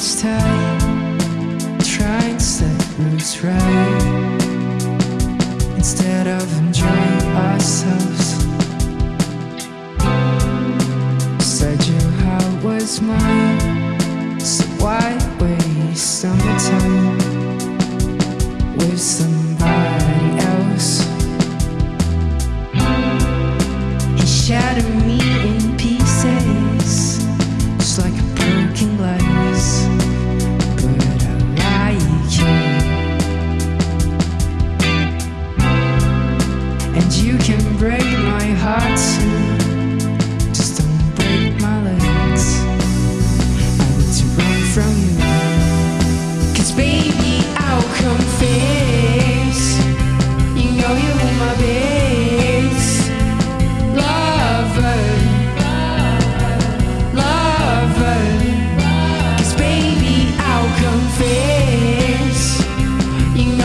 It's time. To try and set roots right. Instead of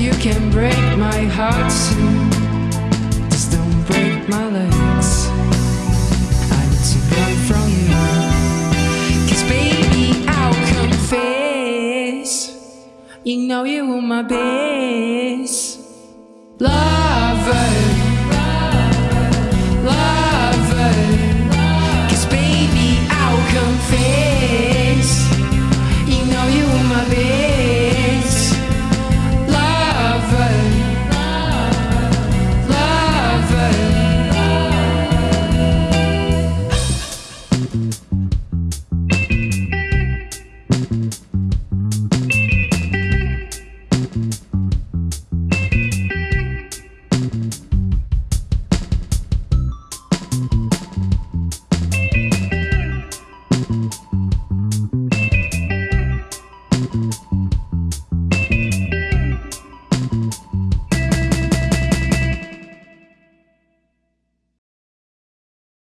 you can break my heart soon. Just don't break my legs. I'm too young from you. Cause baby I'll confess. You know you were my best. Love.